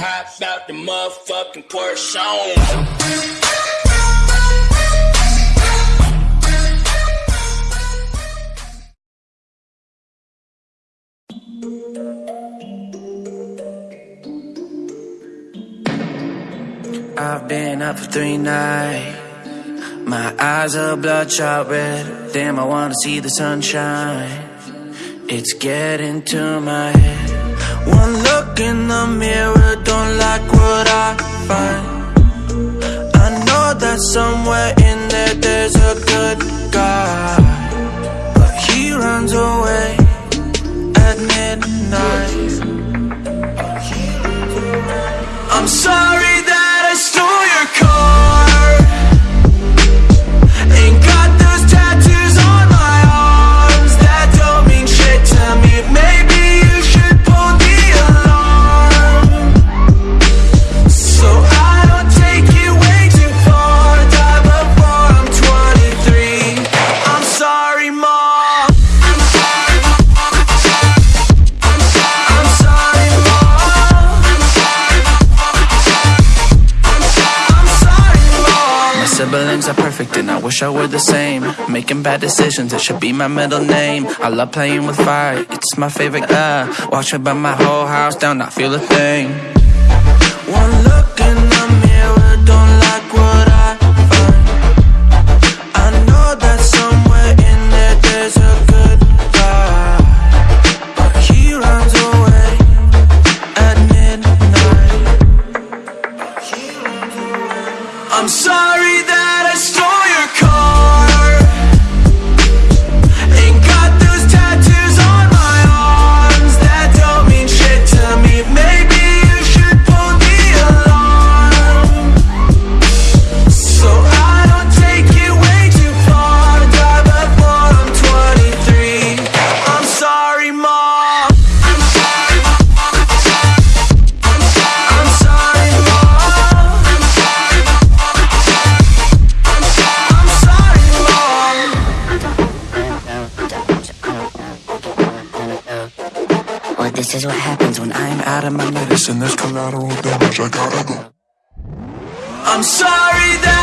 Hop out the motherfucking Porsche. I've been up for three nights. My eyes are bloodshot red. Damn, I wanna see the sunshine. It's getting to my head. One look in the mirror, don't like what I find. I know that somewhere in there there's a good guy. But he runs away at midnight. I'm sorry siblings are perfect and I wish I were the same. Making bad decisions, it should be my middle name. I love playing with fire, it's my favorite. Uh, watch it burn my whole house down, not feel a thing. One look in Well, this is what happens when I'm out of my Listen, there's collateral damage. I gotta go. I'm sorry that